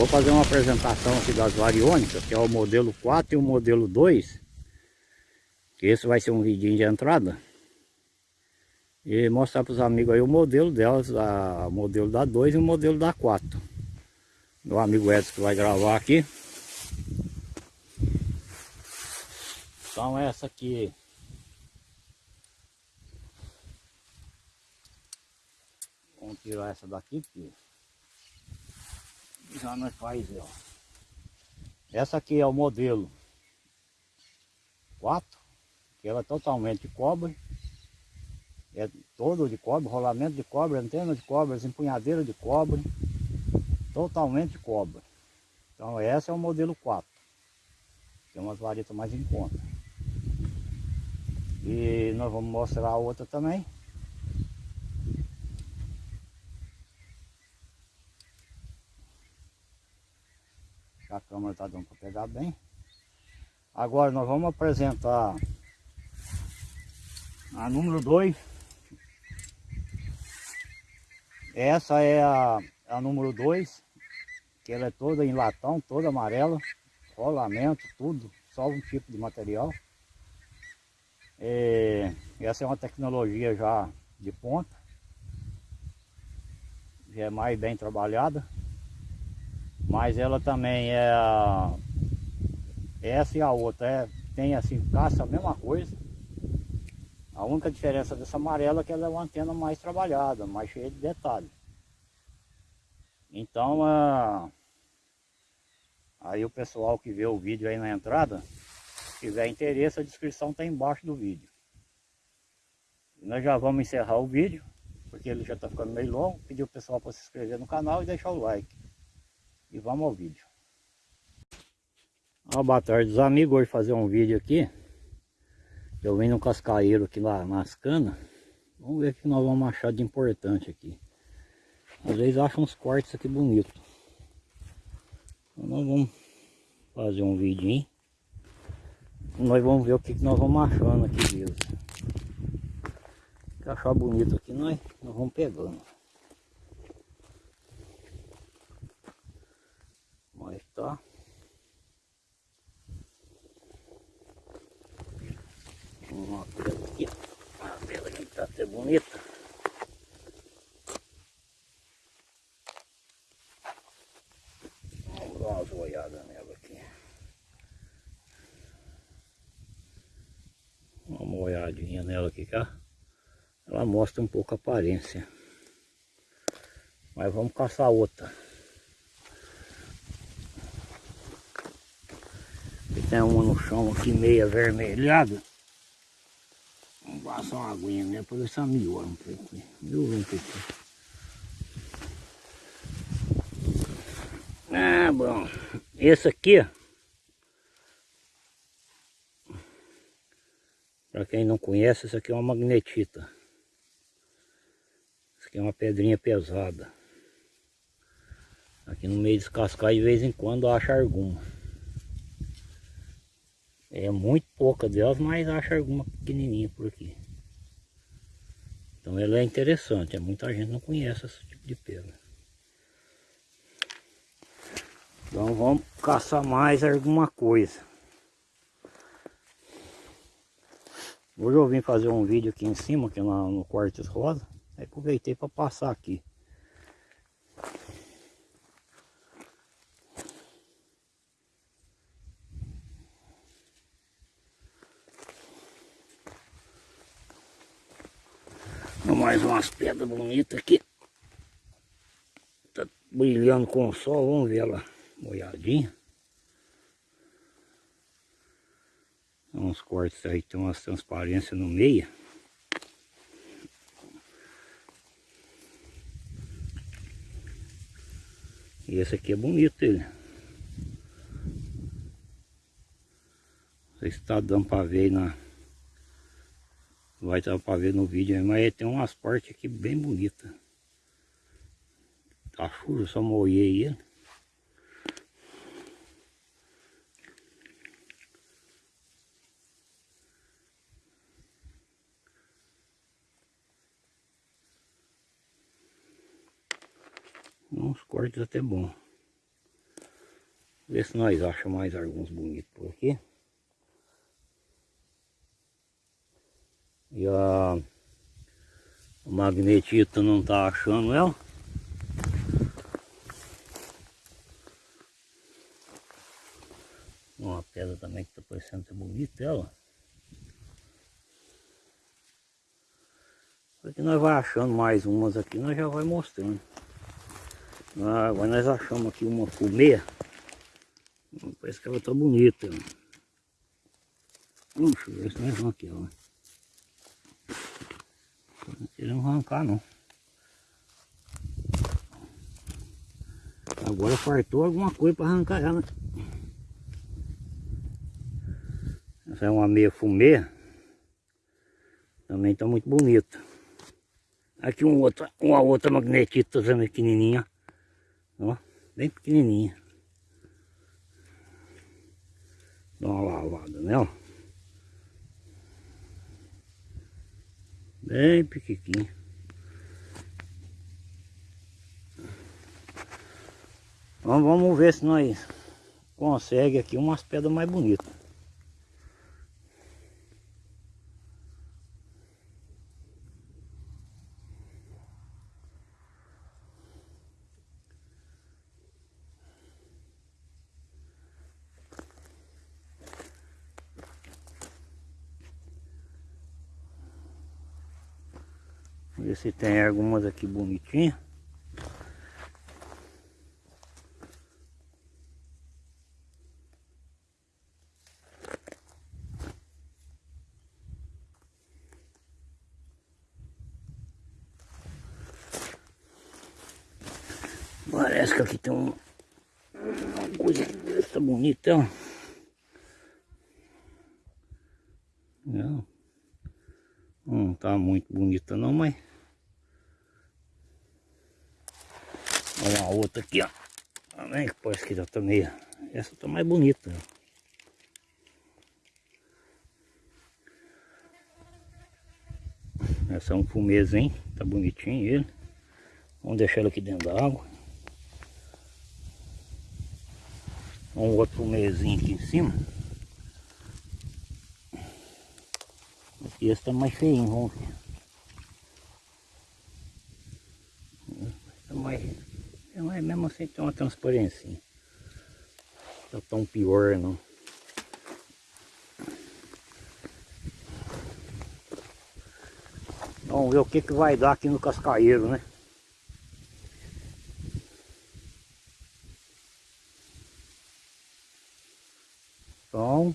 Vou fazer uma apresentação aqui das variônicas, que é o modelo 4 e o modelo 2. Que esse vai ser um vidinho de entrada. E mostrar para os amigos aí o modelo delas, a, o modelo da 2 e o modelo da 4. Meu amigo Edson que vai gravar aqui. Então essa aqui Vamos tirar essa daqui porque já nós faz, ó. Essa aqui é o modelo 4, que ela é totalmente de cobre. É todo de cobre, rolamento de cobre, antena de cobre, empunhadeira de cobre. Totalmente de cobre. Então essa é o modelo 4. Tem umas varetas mais em conta. E nós vamos mostrar a outra também. A câmera está dando para pegar bem. Agora nós vamos apresentar a número 2. Essa é a, a número 2, que ela é toda em latão, toda amarela, rolamento, tudo, só um tipo de material. É, essa é uma tecnologia já de ponta, já é mais bem trabalhada. Mas ela também é. Essa e a outra é, tem assim, caça a mesma coisa. A única diferença dessa amarela é que ela é uma antena mais trabalhada, mais cheia de detalhes. Então, a... aí o pessoal que vê o vídeo aí na entrada, tiver interesse, a descrição está embaixo do vídeo. E nós já vamos encerrar o vídeo, porque ele já está ficando meio longo. Pedir o pessoal para se inscrever no canal e deixar o like. E vamos ao vídeo. Ah, boa tarde, os amigos, hoje fazer um vídeo aqui. Eu vim no cascaeiro aqui lá nas canas. Vamos ver o que nós vamos achar de importante aqui. Às vezes acham uns cortes aqui bonitos. Então nós vamos fazer um vidinho. Nós vamos ver o que nós vamos achando aqui mesmo. Achar bonito aqui, nós, nós vamos pegando. Tá? Uma pedra aqui, uma pedra aqui que tá até bonita. Vamos dar umas olhadas nela aqui. Uma olhadinha nela aqui, cá. Ela mostra um pouco a aparência. Mas vamos caçar outra. Tem uma no chão aqui meia avermelhada. Vamos passar uma aguinha, né? Por essa miúda um pouquinho. Um pouquinho. Ah, bom. Esse aqui, ó. Para quem não conhece, isso aqui é uma magnetita. Isso aqui é uma pedrinha pesada. Aqui no meio dos cascais de vez em quando acha alguma. É muito pouca delas, mas acho alguma pequenininha por aqui. Então ela é interessante, é muita gente não conhece esse tipo de pedra. Então vamos caçar mais alguma coisa. Hoje eu vim fazer um vídeo aqui em cima, aqui no, no Quartos Rosa. Aí aproveitei para passar aqui. Mais umas pedras bonitas aqui. Tá brilhando com o sol, vamos ver ela molhadinha. Uns cortes aí, tem umas transparências no meio. E esse aqui é bonito ele. Não sei se está dando para ver aí na vai dar para ver no vídeo, mas tem umas partes aqui bem bonitas. Tá chuva, só molhei ele. Uns cortes até bom. Ver se nós achamos mais alguns bonitos por aqui. E a, o magnetito não tá achando ela. Uma pedra também que tá parecendo ser bonita ela. Porque nós vai achando mais umas aqui, nós já vai mostrando. Agora nós achamos aqui uma fumê. Parece que ela tá bonita. Puxa, ver se nós vamos aqui, ó. Não queremos arrancar não. Agora fartou alguma coisa para arrancar ela. Essa é uma meia fumê. Também está muito bonita. Aqui um outro, uma outra magnetita também pequenininha. Ó, bem pequenininha. Dá uma lavada nela. Bem pequenininha. Então vamos ver se nós consegue aqui umas pedras mais bonitas. Se tem algumas aqui bonitinhas. Parece que aqui tem um, uma coisa dessa bonita. Não, não tá muito bonita não, mas uma outra aqui, ó. Também que parece que já tá meio... Essa tá mais bonita. Essa é um fumezinho, tá bonitinho ele. Vamos deixar ele aqui dentro da água. Um outro fumezinho aqui em cima. Aqui esse tá mais feinho, vamos ver. Tá mais assim tem uma transparência. Não tá tão pior não. Vamos ver o que, que vai dar aqui no cascaeiro, né? Então,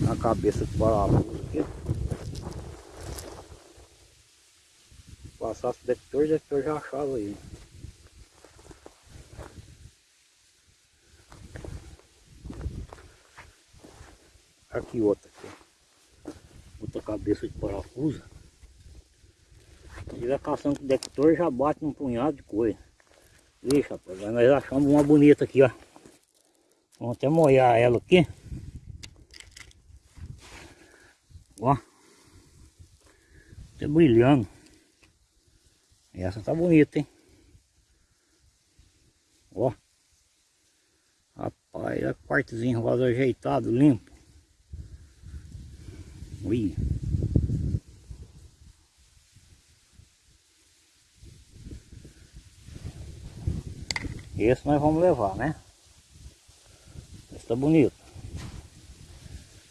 na cabeça do parafuso aqui. Passasse o detector, o detector já achava aí. Aqui outra aqui. Outra cabeça de parafuso. E vai caçando com o detector já bate um punhado de coisa. Ixi, rapaz, nós achamos uma bonita aqui, ó. Vamos até molhar ela aqui. Ó. Tá brilhando. Essa tá bonita, hein? Ó. Rapaz, olha quartozinho rosa ajeitado, limpo. Ui. Esse nós vamos levar, né? Esse tá bonito.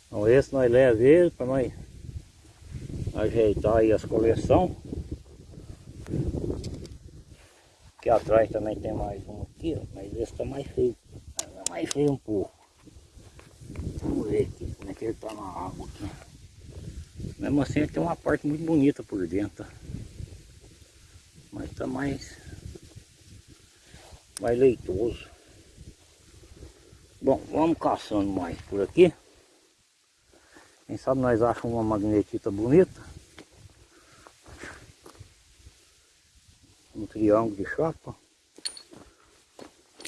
Então esse nós leva ele para nós ajeitar aí as coleções. Aqui atrás também tem mais um aqui, ó, mas esse tá mais feio. Tá mais feio um pouco. Vamos ver aqui como é que ele tá na água aqui. Mesmo assim ele tem uma parte muito bonita por dentro. Mas tá mais, mais leitoso. Bom, vamos caçando mais por aqui. Quem sabe nós achamos uma magnetita bonita. Um triângulo de chapa.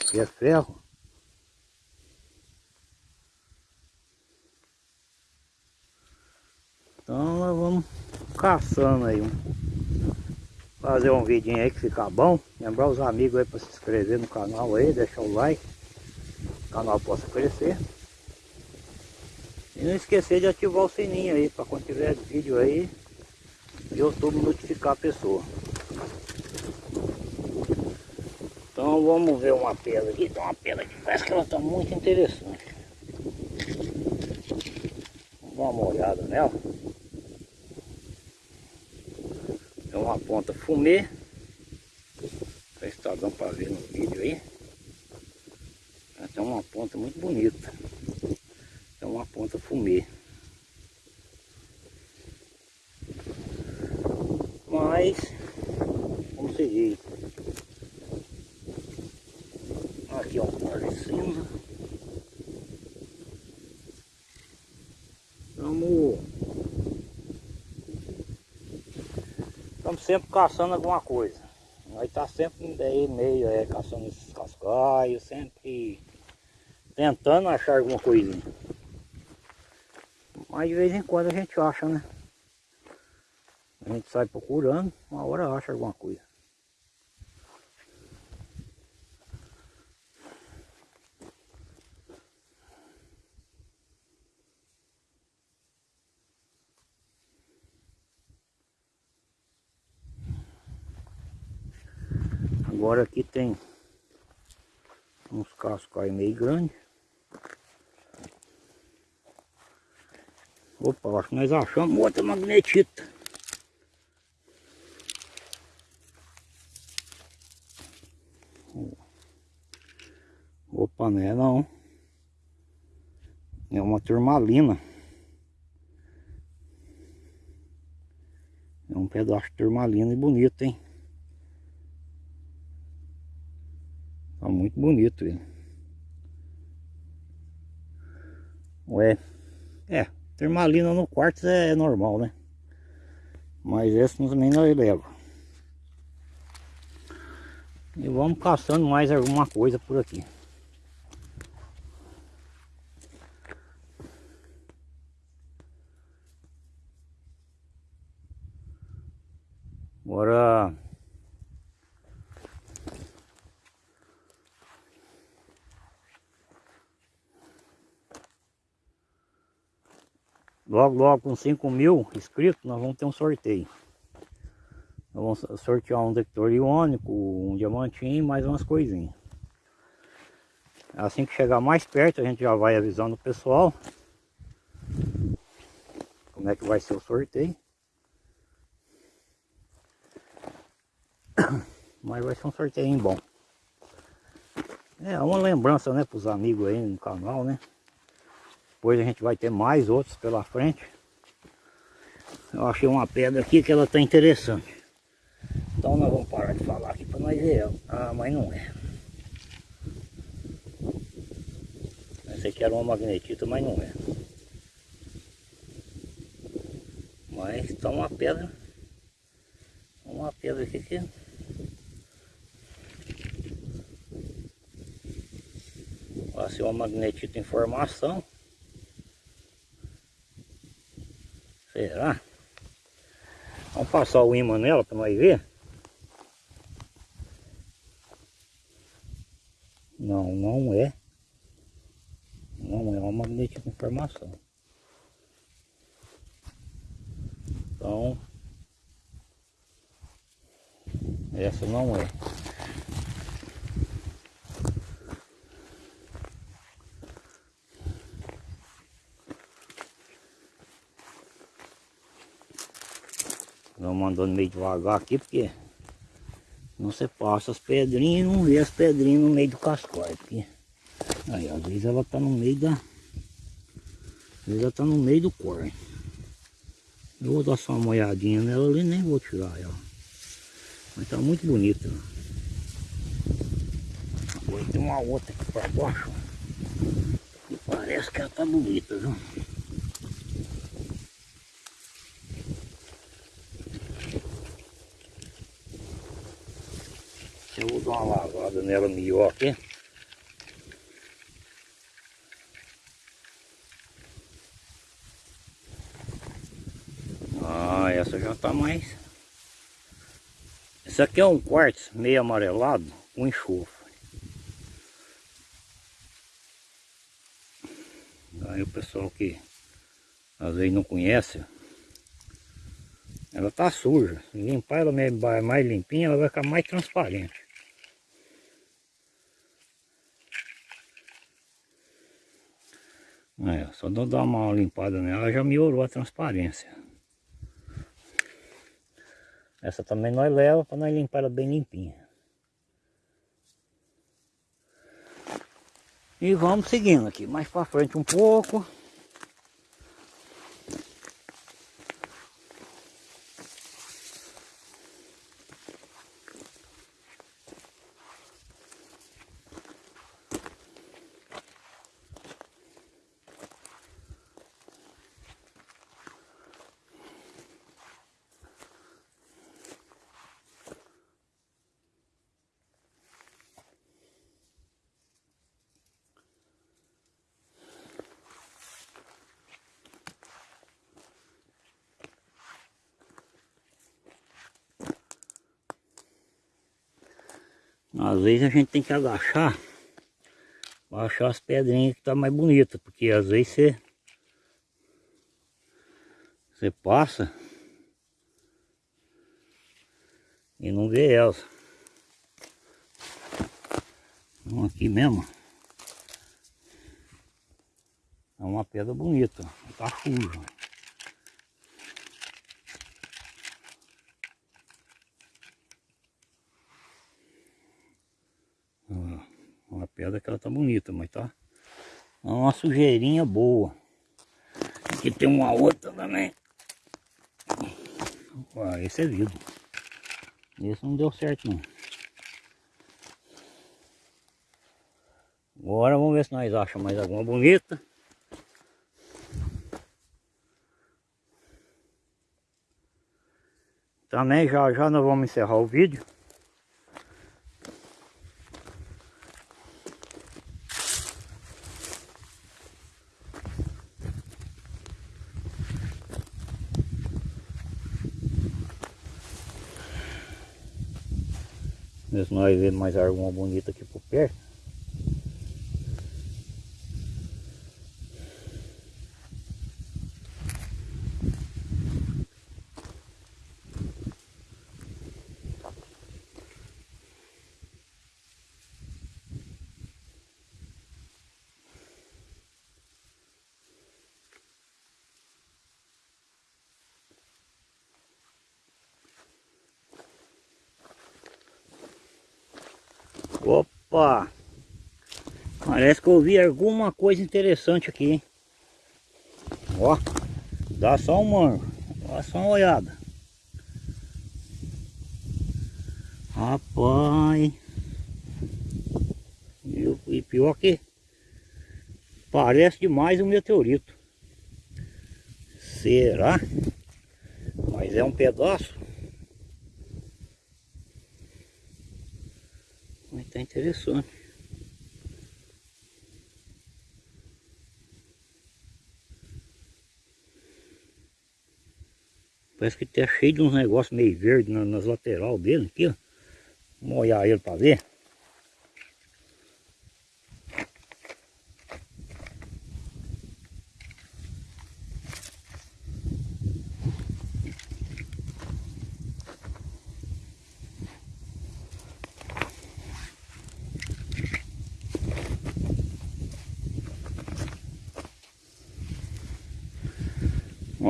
Que é ferro. Então nós vamos caçando aí fazer um vidinho aí que fica bom. Lembrar os amigos aí para se inscrever no canal aí, deixar o like. O canal possa crescer. E não esquecer de ativar o sininho aí para quando tiver vídeo aí, YouTube notificar a pessoa. Então vamos ver uma pedra aqui. Tem uma pedra que parece que ela está muito interessante. Vamos dar uma olhada nela. É uma ponta fumê. Não está dando para ver no vídeo aí. Tem uma ponta muito bonita. É uma ponta fumê. Mas, vamos seguir. Aqui é um Vamos Estamos sempre caçando alguma coisa. Nós tá sempre aí meio é, caçando esses cascaios, sempre tentando achar alguma coisinha. Mas de vez em quando a gente acha, né? A gente sai procurando, uma hora acha alguma coisa. Agora aqui tem uns cascais meio grandes. Opa, acho que nós achamos outra magnetita. Opa, não é não. É uma turmalina. É um pedaço de turmalina e bonito, hein? Muito bonito ele. Ué, é, termalina no quarto é normal, né? Mas esse também nós leva. E vamos caçando mais alguma coisa por aqui. Agora Logo, logo com 5 mil inscritos, nós vamos ter um sorteio. Nós vamos sortear um detector iônico, um diamantinho mais umas coisinhas. Assim que chegar mais perto, a gente já vai avisando o pessoal como é que vai ser o sorteio. Mas vai ser um sorteio bom. É uma lembrança, né, para os amigos aí no canal, né? Depois a gente vai ter mais outros pela frente. Eu achei uma pedra aqui que ela está interessante. Então nós vamos parar de falar aqui para nós ver ela. Ah, mas não é. Essa aqui era uma magnetita, mas não é. Mas está uma pedra. Uma pedra aqui que... Vai ser uma magnetita em formação. Será? Vamos passar o imã nela para nós ver. Não, não é. Não é uma magnética de informação. Então, essa não é. Vamos andando meio devagar aqui, porque não você passa as pedrinhas e não vê as pedrinhas no meio do cascói. Porque aí, às vezes ela tá no meio da. Às vezes ela tá no meio do corre. Eu vou dar só uma olhadinha nela ali, nem vou tirar ela. Mas tá muito bonita. Agora tem uma outra aqui para baixo. E parece que ela tá bonita, viu? Dar uma lavada nela melhor aqui. Ah, essa já está mais... Esse aqui é um quartzo meio amarelado com enxofre. Aí o pessoal que às vezes não conhece, ela tá suja. Se limpar ela mais limpinha, ela vai ficar mais transparente. É, só dar uma limpada nela já melhorou a transparência. Essa também nós leva para nós limpar ela bem limpinha. E vamos seguindo aqui, mais para frente um pouco. Às vezes a gente tem que agachar para achar as pedrinhas que tá mais bonita, porque às vezes você você passa e não vê elas. Então aqui mesmo é uma pedra bonita, tá suja. Pedra que ela tá bonita, mas tá uma sujeirinha boa. Aqui tem uma outra também. Ah, esse é vidro. Esse não deu certo não. Agora vamos ver se nós achamos mais alguma bonita. Também já já nós vamos encerrar o vídeo. Nós vemos mais alguma bonita aqui por perto. Opa! Parece que eu vi alguma coisa interessante aqui, hein? Ó, dá só um mango. Dá só uma olhada. Rapaz. E pior que parece demais um meteorito. Será? Mas é um pedaço. Mas tá interessante. Parece que tá cheio de uns negócios meio verde nas, nas lateral dele aqui, ó. Vamos olhar ele para ver.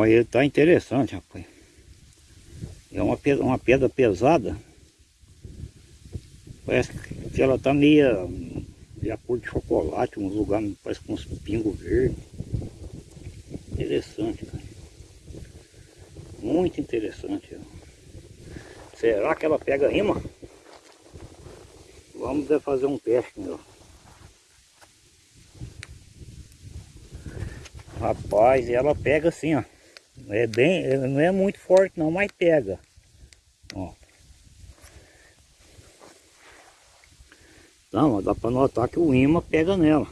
Olha, ele tá interessante, rapaz. É uma pedra, uma pedra pesada. Parece que ela tá meia, meia cor de chocolate, uns lugares parece com uns pingos verdes. Interessante, cara. Muito interessante. Será que ela pega rima? Vamos fazer um teste, meu. Rapaz, ela pega assim, ó. É bem, não é muito forte não, mas pega. Ó. Então, dá para notar que o imã pega nela.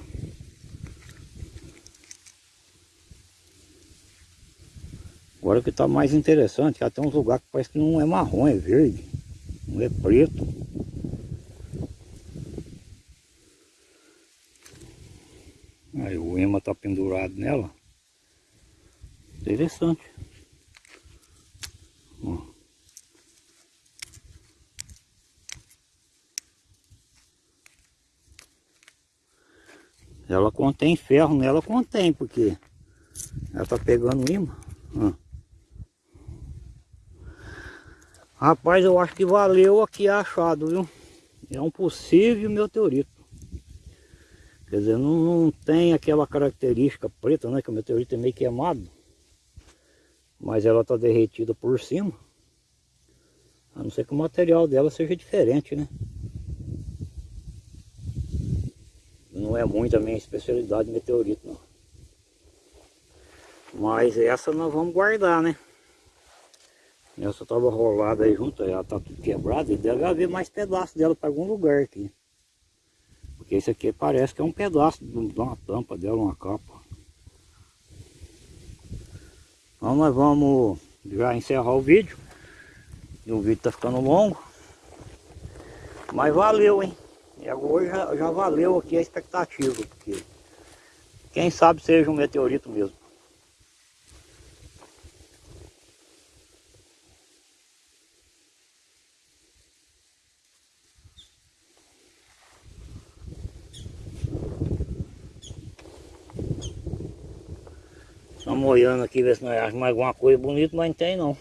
Agora o que está mais interessante, já tem uns lugares que parece que não é marrom, é verde. Não é preto. Aí o ema está pendurado nela. Interessante. Ó. Ela contém ferro nela, contém, porque ela tá pegando imã. Rapaz, eu acho que valeu aqui achado, viu? É um possível meteorito. Quer dizer, não, não tem aquela característica preta, né? Que o meteorito é meio queimado. Mas ela tá derretida por cima. A não ser que o material dela seja diferente, né? Não é muito a minha especialidade meteorito, não. Mas essa nós vamos guardar, né? Essa tava rolada aí junto, ela tá tudo quebrada e deve haver mais pedaços dela para algum lugar aqui. Porque esse aqui parece que é um pedaço de uma tampa dela, uma capa. Então nós vamos já encerrar o vídeo. E o vídeo tá ficando longo. Mas valeu, hein? E agora já, já valeu aqui a expectativa, porque quem sabe seja um meteorito mesmo. Estamos olhando aqui, ver se nós achamos alguma coisa bonita, mas não tem não.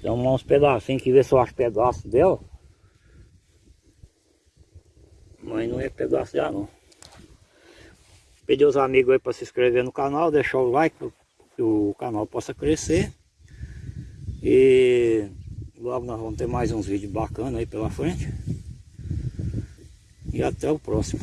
Tem uns pedacinhos aqui, ver se eu acho pedaço dela. Mas não é pedaço já não. Pedir os amigos aí para se inscrever no canal, deixar o like para que o canal possa crescer. E logo nós vamos ter mais uns vídeos bacanas aí pela frente. E até o próximo.